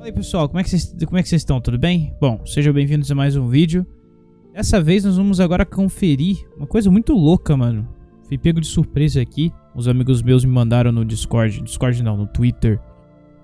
Aí pessoal, como é que vocês como é que vocês estão? Tudo bem? Bom, sejam bem-vindos a mais um vídeo. Dessa vez nós vamos agora conferir uma coisa muito louca, mano. Fui pego de surpresa aqui. Os amigos meus me mandaram no Discord, Discord não, no Twitter.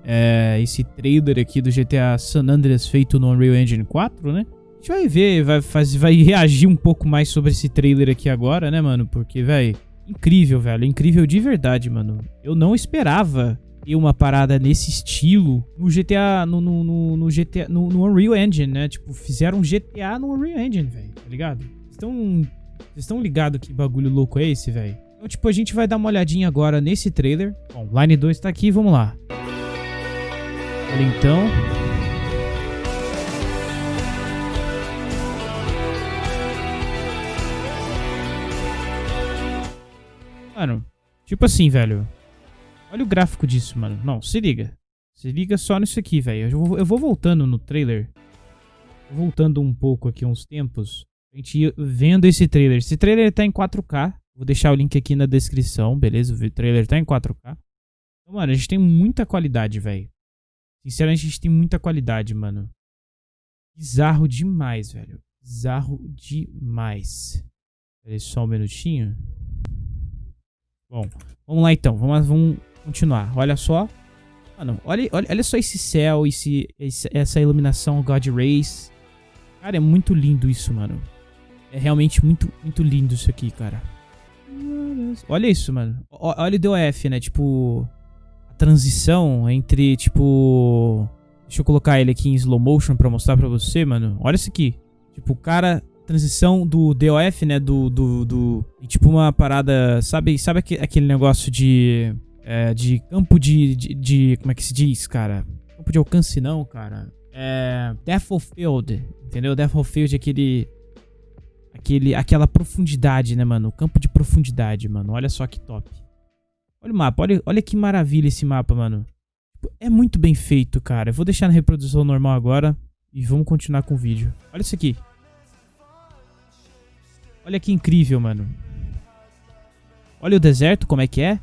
É, esse trailer aqui do GTA San Andreas feito no Unreal Engine 4, né? A gente vai ver, vai, faz, vai reagir um pouco mais sobre esse trailer aqui agora, né, mano? Porque, velho, incrível, velho. Incrível de verdade, mano. Eu não esperava ter uma parada nesse estilo no GTA, no, no, no, no GTA, no, no, Unreal Engine, né? Tipo, fizeram um GTA no Unreal Engine, velho, tá ligado? Estão, vocês estão ligados que bagulho louco é esse, velho? Então, tipo, a gente vai dar uma olhadinha agora nesse trailer. Bom, Line 2 tá aqui, vamos lá. Olha então. Mano, tipo assim, velho. Olha o gráfico disso, mano. Não, se liga. Se liga só nisso aqui, velho. Eu, eu vou voltando no trailer. Voltando um pouco aqui uns tempos. A gente vendo esse trailer. Esse trailer tá em 4K. Vou deixar o link aqui na descrição, beleza? O trailer tá em 4K. Então, mano, a gente tem muita qualidade, velho. Sinceramente, a gente tem muita qualidade, mano. Bizarro demais, velho. Bizarro demais. Peraí só um minutinho. Bom, vamos lá então. Vamos, vamos continuar. Olha só. Mano, olha, olha, olha só esse céu, esse, esse, essa iluminação God Rays. Cara, é muito lindo isso, mano. É realmente muito, muito lindo isso aqui, cara. Olha isso, mano. Olha o DOF, né? Tipo, a transição entre, tipo... Deixa eu colocar ele aqui em slow motion pra mostrar pra você, mano. Olha isso aqui. Tipo, o cara transição do DOF, né? Do. do, do e tipo uma parada. Sabe, sabe aquele negócio de. É, de campo de, de, de, Como é que se diz, cara? Campo de alcance, não, cara. É. Field. Entendeu? Death Field é aquele. Aquele, aquela profundidade, né, mano? O campo de profundidade, mano. Olha só que top. Olha o mapa. Olha, olha que maravilha esse mapa, mano. É muito bem feito, cara. Eu vou deixar na reprodução normal agora. E vamos continuar com o vídeo. Olha isso aqui. Olha que incrível, mano. Olha o deserto, como é que é.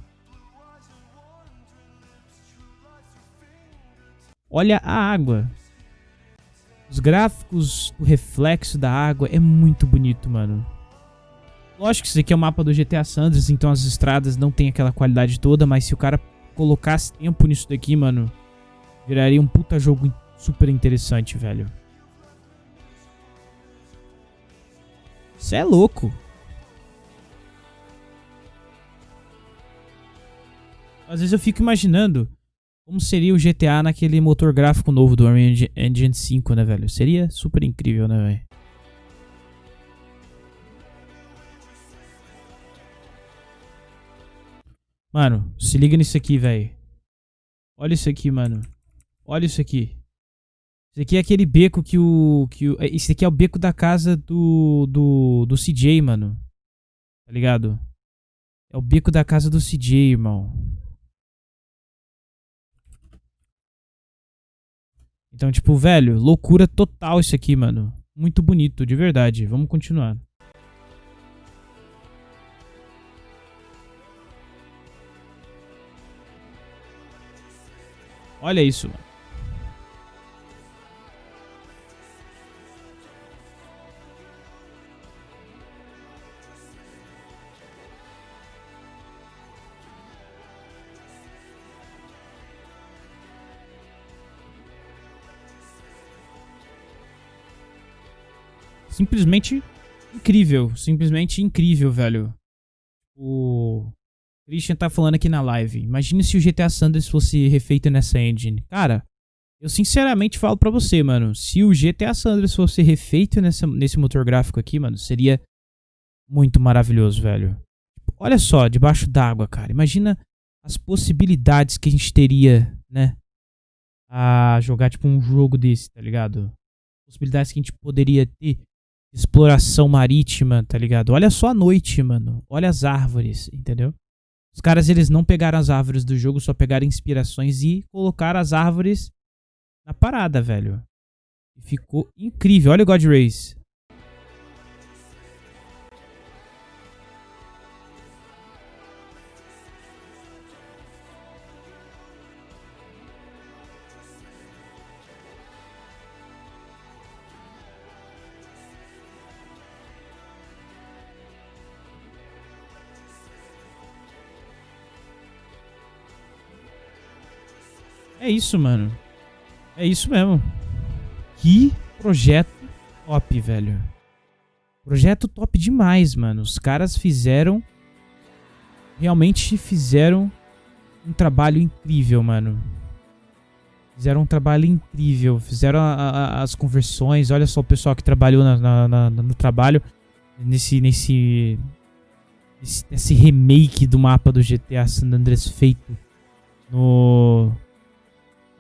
Olha a água. Os gráficos, o reflexo da água é muito bonito, mano. Lógico que isso aqui é o mapa do GTA Sanders, então as estradas não tem aquela qualidade toda, mas se o cara colocasse tempo nisso daqui, mano, viraria um puta jogo super interessante, velho. Você é louco. Às vezes eu fico imaginando como seria o GTA naquele motor gráfico novo do Unreal Engine 5, né, velho? Seria super incrível, né, velho? Mano, se liga nisso aqui, velho. Olha isso aqui, mano. Olha isso aqui. Esse aqui é aquele beco que o. Que o esse aqui é o beco da casa do. Do, do CJ, mano. Tá ligado? É o beco da casa do CJ, irmão. Então, tipo, velho, loucura total isso aqui, mano. Muito bonito, de verdade. Vamos continuar. Olha isso, mano. Simplesmente incrível. Simplesmente incrível, velho. O Christian tá falando aqui na live. Imagina se o GTA Sanders fosse refeito nessa engine. Cara, eu sinceramente falo pra você, mano. Se o GTA Sanders fosse refeito nessa, nesse motor gráfico aqui, mano, seria muito maravilhoso, velho. Olha só, debaixo d'água, cara. Imagina as possibilidades que a gente teria, né? A jogar, tipo, um jogo desse, tá ligado? Possibilidades que a gente poderia ter exploração marítima, tá ligado? Olha só a noite, mano. Olha as árvores, entendeu? Os caras, eles não pegaram as árvores do jogo, só pegaram inspirações e colocaram as árvores na parada, velho. Ficou incrível. Olha o God Race. É isso, mano. É isso mesmo. Que projeto top, velho. Projeto top demais, mano. Os caras fizeram... Realmente fizeram um trabalho incrível, mano. Fizeram um trabalho incrível. Fizeram a, a, as conversões. Olha só o pessoal que trabalhou na, na, na, no trabalho. Nesse, nesse, nesse remake do mapa do GTA San Andreas feito no...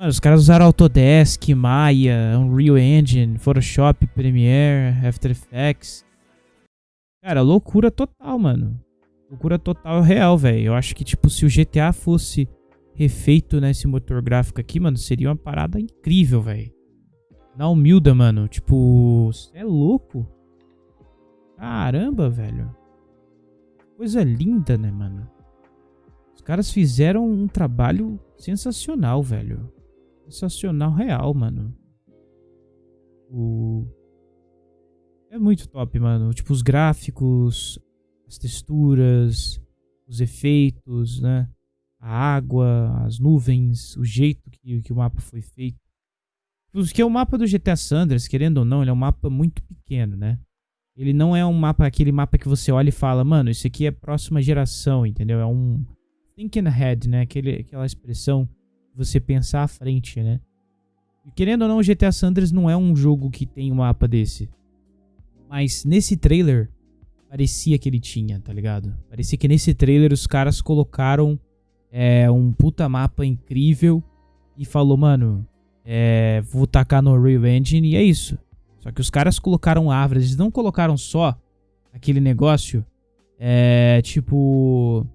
Mano, os caras usaram Autodesk, Maya, Unreal Engine, Photoshop, Premiere, After Effects. Cara, loucura total, mano. Loucura total real, velho. Eu acho que, tipo, se o GTA fosse refeito nesse motor gráfico aqui, mano, seria uma parada incrível, velho. Na humilda, mano. Tipo, é louco. Caramba, velho. Coisa linda, né, mano? Os caras fizeram um trabalho sensacional, velho. Sensacional real, mano. O... É muito top, mano. Tipo, os gráficos, as texturas, os efeitos, né? A água, as nuvens, o jeito que, que o mapa foi feito. Porque o mapa do GTA Sanders, querendo ou não, ele é um mapa muito pequeno, né? Ele não é um mapa, aquele mapa que você olha e fala, mano, isso aqui é próxima geração, entendeu? É um thinking ahead, né? Aquele, aquela expressão você pensar à frente, né? E querendo ou não, o GTA Sanders não é um jogo que tem um mapa desse. Mas nesse trailer, parecia que ele tinha, tá ligado? Parecia que nesse trailer os caras colocaram é, um puta mapa incrível e falou, mano, é, vou tacar no Real Engine e é isso. Só que os caras colocaram árvores, eles não colocaram só aquele negócio, é, tipo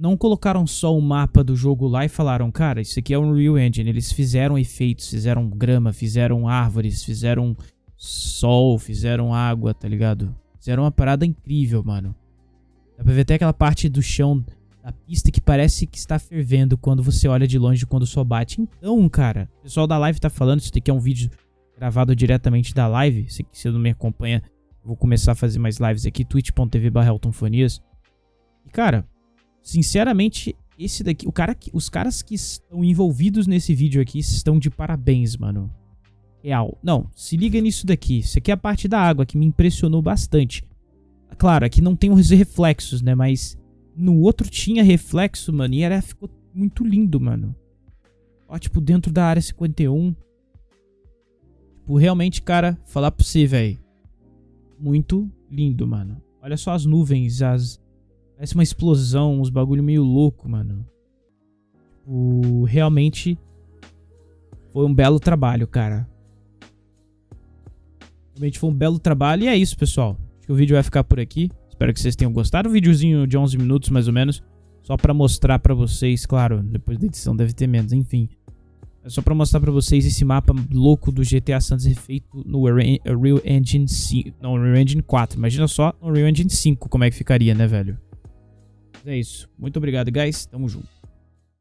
não colocaram só o mapa do jogo lá e falaram, cara, isso aqui é um Real Engine. Eles fizeram efeitos, fizeram grama, fizeram árvores, fizeram sol, fizeram água, tá ligado? Fizeram uma parada incrível, mano. Dá pra ver até aquela parte do chão da pista que parece que está fervendo quando você olha de longe quando sol bate. Então, cara, o pessoal da live tá falando, isso aqui é um vídeo gravado diretamente da live. Se você não me acompanha, vou começar a fazer mais lives aqui, twitch.tv barra E, cara, Sinceramente, esse daqui, o cara que, os caras que estão envolvidos nesse vídeo aqui estão de parabéns, mano. Real. Não, se liga nisso daqui. Isso aqui é a parte da água que me impressionou bastante. Claro, aqui não tem os reflexos, né? Mas no outro tinha reflexo, mano. E era, ficou muito lindo, mano. Ó, tipo, dentro da área 51. Tipo, realmente, cara, falar pra você, velho. Muito lindo, mano. Olha só as nuvens, as, Parece uma explosão, uns bagulho meio louco, mano. Tipo, realmente foi um belo trabalho, cara. Realmente foi um belo trabalho. E é isso, pessoal. Acho que o vídeo vai ficar por aqui. Espero que vocês tenham gostado. Um videozinho de 11 minutos, mais ou menos. Só pra mostrar pra vocês, claro, depois da edição deve ter menos, enfim. É só pra mostrar pra vocês esse mapa louco do GTA Santos feito no Real Engine 5. Não, Real Engine 4. Imagina só no Real Engine 5 como é que ficaria, né, velho? É isso. Muito obrigado, guys. Tamo junto.